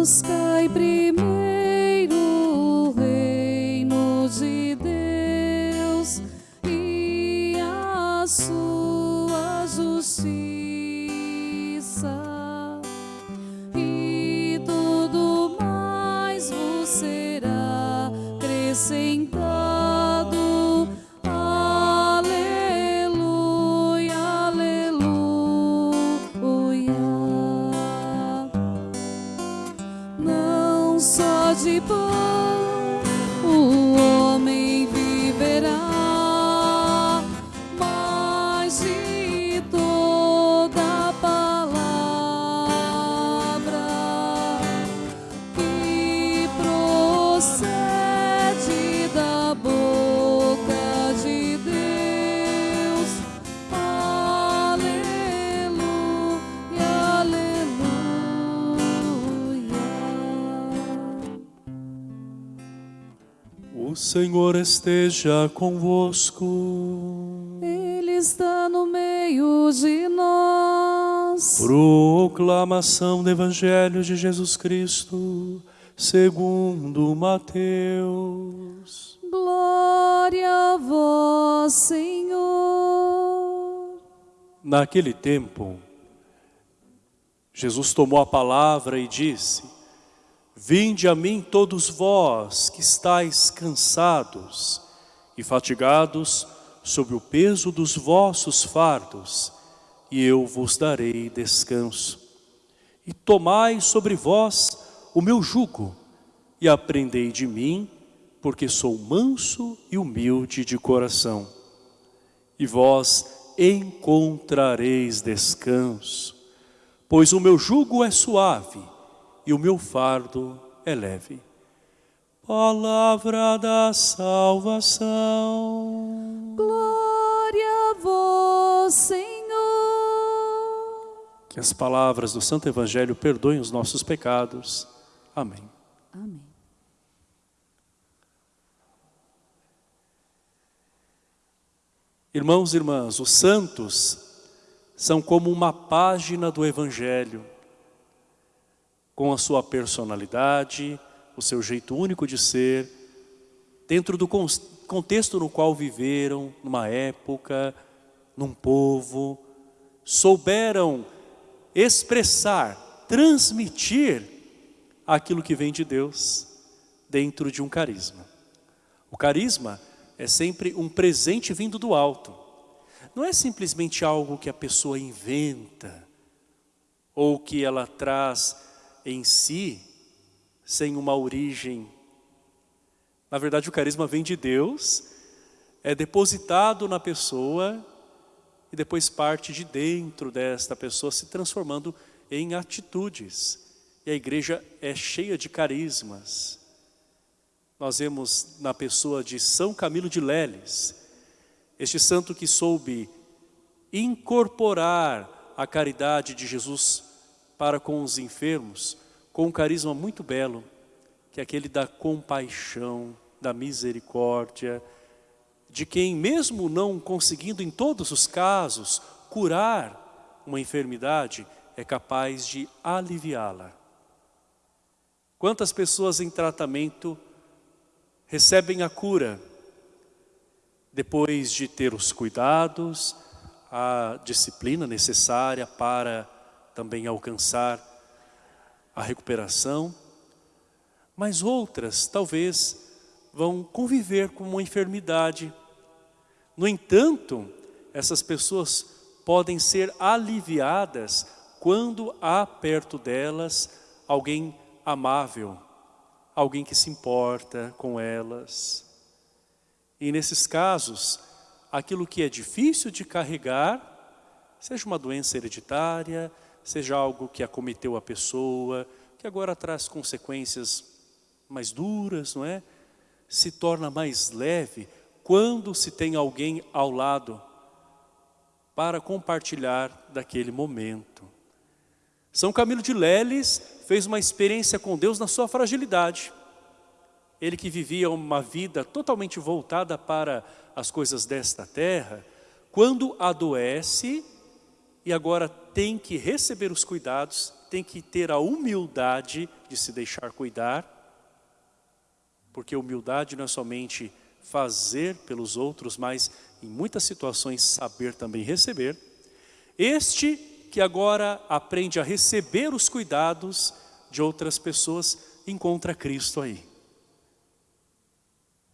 Buscai procede da boca de Deus. Aleluia, aleluia. O Senhor esteja convosco. Ele está no meio de nós. Proclamação do Evangelho de Jesus Cristo, segundo Mateus. Glória a vós, Senhor. Naquele tempo, Jesus tomou a palavra e disse: Vinde a mim todos vós que estáis cansados e fatigados sob o peso dos vossos fardos, e eu vos darei descanso. E tomai sobre vós o meu jugo, e aprendei de mim, porque sou manso e humilde de coração. E vós encontrareis descanso, pois o meu jugo é suave e o meu fardo é leve. Palavra da salvação. Glória a vós, Senhor. Que as palavras do Santo Evangelho perdoem os nossos pecados. Amém. Amém. Irmãos e irmãs, os santos são como uma página do Evangelho, com a sua personalidade, o seu jeito único de ser, dentro do con- contexto no qual viveram, numa época, num povo, souberam expressar, transmitir aquilo que vem de Deus dentro de um carisma. O carisma é sempre um presente vindo do alto. Não é simplesmente algo que a pessoa inventa ou que ela traz em si sem uma origem. Na verdade, o carisma vem de Deus, é depositado na pessoa e depois parte de dentro desta pessoa se transformando em atitudes. A igreja é cheia de carismas. Nós vemos na pessoa de São Camilo de Leles, este santo que soube incorporar a caridade de Jesus para com os enfermos, com um carisma muito belo, que é aquele da compaixão, da misericórdia, de quem mesmo não conseguindo em todos os casos curar uma enfermidade, é capaz de aliviá-la. Quantas pessoas em tratamento recebem a cura depois de ter os cuidados, a disciplina necessária para também alcançar a recuperação, mas outras talvez vão conviver com uma enfermidade. No entanto, essas pessoas podem ser aliviadas quando há perto delas alguém amável, alguém que se importa com elas. E nesses casos, aquilo que é difícil de carregar, seja uma doença hereditária, seja algo que acometeu a pessoa, que agora traz consequências mais duras, não é? Se torna mais leve quando se tem alguém ao lado para compartilhar daquele momento. São Camilo de Leles fez uma experiência com Deus na sua fragilidade. Ele que vivia uma vida totalmente voltada para as coisas desta terra, quando adoece e agora tem que receber os cuidados, tem que ter a humildade de se deixar cuidar, porque humildade não é somente fazer pelos outros, mas em muitas situações saber também receber. Este que agora aprende a receber os cuidados de outras pessoas, encontra Cristo aí.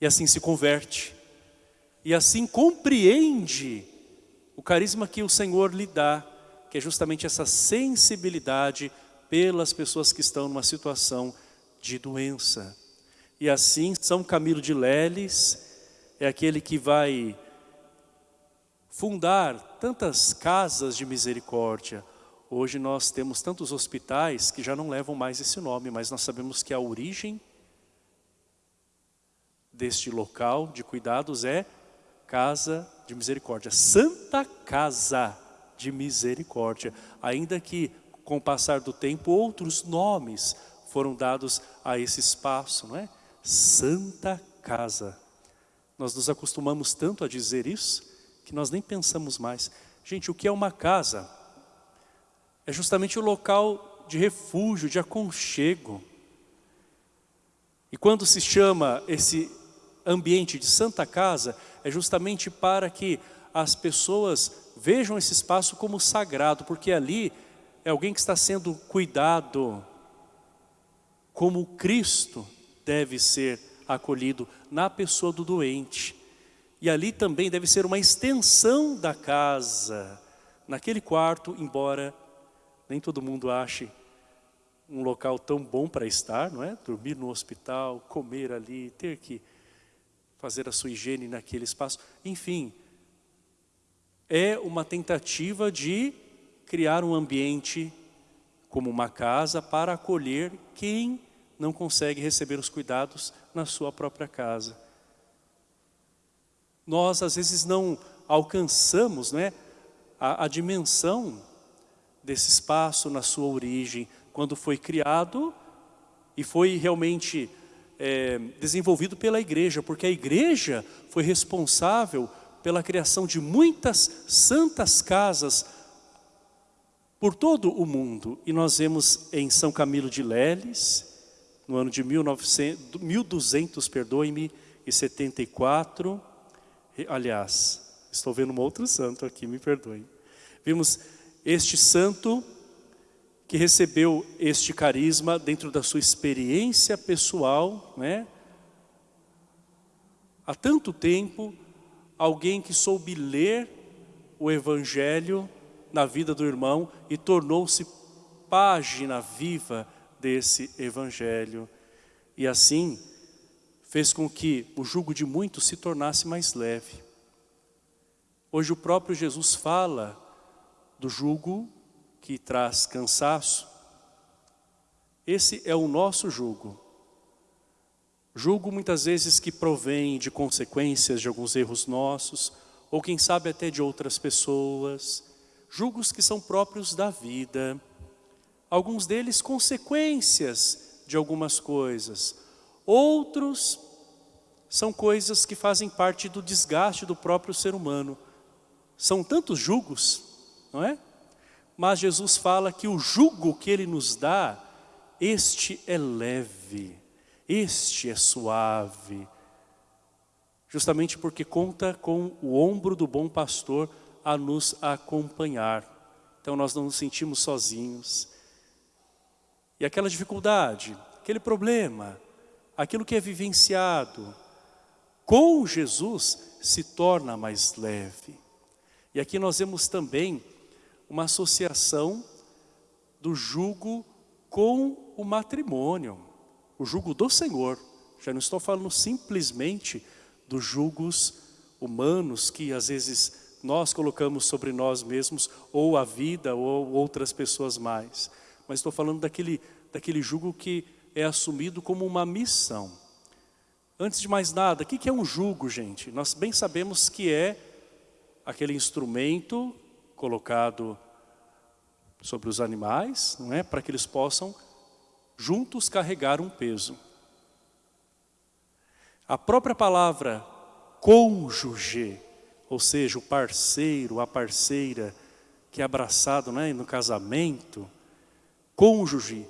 E assim se converte. E assim compreende o carisma que o Senhor lhe dá, que é justamente essa sensibilidade pelas pessoas que estão numa situação de doença. E assim, São Camilo de Leles é aquele que vai fundar tantas casas de misericórdia. Hoje nós temos tantos hospitais que já não levam mais esse nome, mas nós sabemos que a origem deste local de cuidados é Casa de Misericórdia, Santa Casa de Misericórdia, ainda que com o passar do tempo outros nomes foram dados a esse espaço, não é? Santa Casa. Nós nos acostumamos tanto a dizer isso, que nós nem pensamos mais. Gente, o que é uma casa? É justamente o local de refúgio, de aconchego. E quando se chama esse ambiente de santa casa, é justamente para que as pessoas vejam esse espaço como sagrado, porque ali é alguém que está sendo cuidado como Cristo deve ser acolhido na pessoa do doente. E ali também deve ser uma extensão da casa, naquele quarto, embora nem todo mundo ache um local tão bom para estar, não é? Dormir no hospital, comer ali, ter que fazer a sua higiene naquele espaço. Enfim, é uma tentativa de criar um ambiente como uma casa para acolher quem não consegue receber os cuidados na sua própria casa. Nós às vezes não alcançamos né, a, a dimensão desse espaço na sua origem, quando foi criado e foi realmente é, desenvolvido pela igreja, porque a igreja foi responsável pela criação de muitas santas casas por todo o mundo. E nós vemos em São Camilo de Leles, no ano de 1900, 1200, perdoe-me, e 74. Aliás, estou vendo um outro santo aqui, me perdoe. Vimos este santo que recebeu este carisma dentro da sua experiência pessoal, né? Há tanto tempo, alguém que soube ler o Evangelho na vida do irmão e tornou-se página viva desse Evangelho. E assim, fez com que o jugo de muitos se tornasse mais leve. Hoje o próprio Jesus fala do jugo que traz cansaço. Esse é o nosso jugo. Jugo muitas vezes que provém de consequências de alguns erros nossos, ou quem sabe até de outras pessoas. Julgos que são próprios da vida alguns deles consequências de algumas coisas. Outros são coisas que fazem parte do desgaste do próprio ser humano. São tantos julgos, não é? Mas Jesus fala que o jugo que Ele nos dá, este é leve, este é suave. Justamente porque conta com o ombro do bom pastor a nos acompanhar. Então nós não nos sentimos sozinhos. E aquela dificuldade, aquele problema, aquilo que é vivenciado, com Jesus se torna mais leve. E aqui nós vemos também uma associação do jugo com o matrimônio, o jugo do Senhor. Já não estou falando simplesmente dos jugos humanos que às vezes nós colocamos sobre nós mesmos, ou a vida, ou outras pessoas mais mas estou falando daquele, daquele jugo que é assumido como uma missão. Antes de mais nada, o que é um jugo, gente? Nós bem sabemos que é aquele instrumento colocado sobre os animais, não é? Para que eles possam juntos carregar um peso. A própria palavra cônjuge, ou seja, o parceiro, a parceira que é abraçado né, no casamento, cônjuge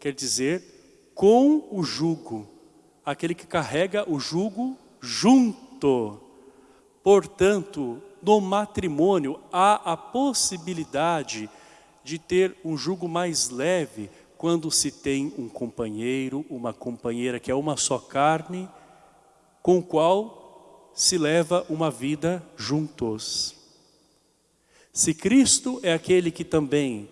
quer dizer com o jugo, aquele que carrega o jugo junto. Portanto, no matrimônio há a possibilidade de ter um jugo mais leve quando se tem um companheiro, uma companheira que é uma só carne, com o qual se leva uma vida juntos. Se Cristo é aquele que também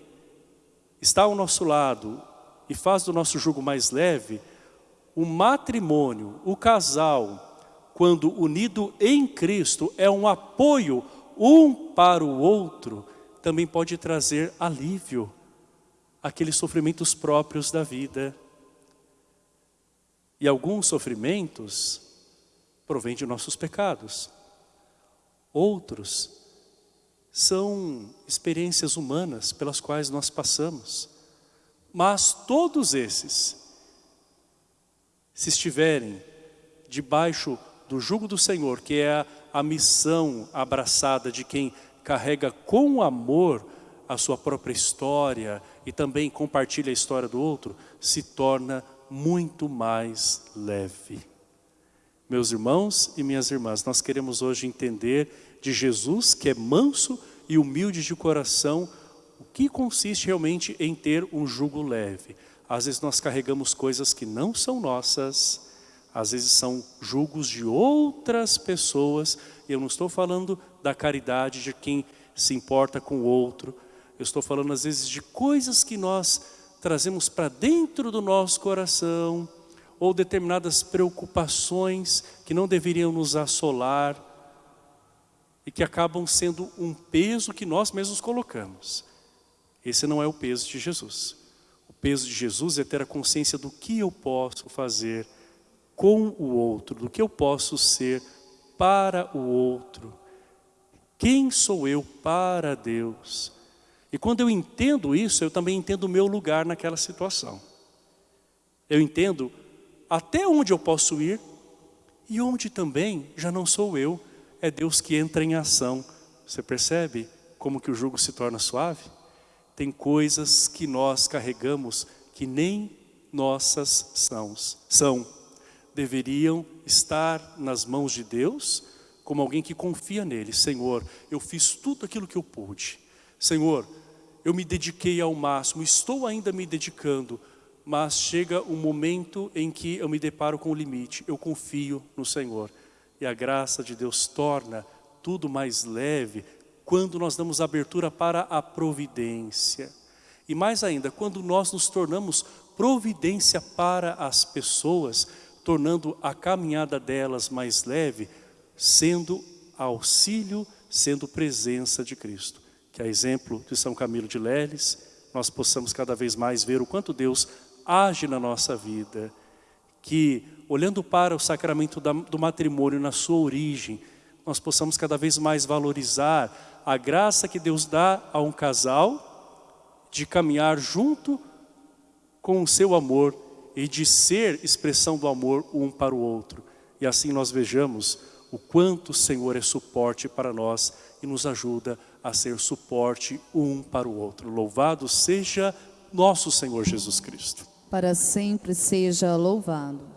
está ao nosso lado e faz do nosso jugo mais leve, o matrimônio, o casal, quando unido em Cristo, é um apoio um para o outro, também pode trazer alívio àqueles sofrimentos próprios da vida. E alguns sofrimentos provêm de nossos pecados. Outros são experiências humanas pelas quais nós passamos. Mas todos esses, se estiverem debaixo do jugo do Senhor, que é a, a missão abraçada de quem carrega com amor a sua própria história e também compartilha a história do outro, se torna muito mais leve. Meus irmãos e minhas irmãs, nós queremos hoje entender de Jesus, que é manso e humilde de coração, o que consiste realmente em ter um jugo leve. Às vezes nós carregamos coisas que não são nossas, às vezes são julgos de outras pessoas. Eu não estou falando da caridade de quem se importa com o outro. Eu estou falando às vezes de coisas que nós trazemos para dentro do nosso coração ou determinadas preocupações que não deveriam nos assolar e que acabam sendo um peso que nós mesmos colocamos. Esse não é o peso de Jesus. Peso de Jesus é ter a consciência do que eu posso fazer com o outro, do que eu posso ser para o outro. Quem sou eu para Deus? E quando eu entendo isso, eu também entendo o meu lugar naquela situação. Eu entendo até onde eu posso ir e onde também já não sou eu, é Deus que entra em ação. Você percebe como que o jugo se torna suave? Tem coisas que nós carregamos que nem nossas são. são deveriam estar nas mãos de Deus, como alguém que confia nele. Senhor, eu fiz tudo aquilo que eu pude. Senhor, eu me dediquei ao máximo, estou ainda me dedicando, mas chega um momento em que eu me deparo com o limite. Eu confio no Senhor. E a graça de Deus torna tudo mais leve quando nós damos abertura para a providência. E mais ainda, quando nós nos tornamos providência para as pessoas, tornando a caminhada delas mais leve, sendo auxílio, sendo presença de Cristo. Que a exemplo de São Camilo de Leles, nós possamos cada vez mais ver o quanto Deus age na nossa vida. Que, olhando para o sacramento do matrimônio na sua origem, nós possamos cada vez mais valorizar a graça que Deus dá a um casal de caminhar junto com o seu amor e de ser expressão do amor um para o outro. E assim nós vejamos o quanto o Senhor é suporte para nós e nos ajuda a ser suporte um para o outro. Louvado seja nosso Senhor Jesus Cristo. Para sempre seja louvado.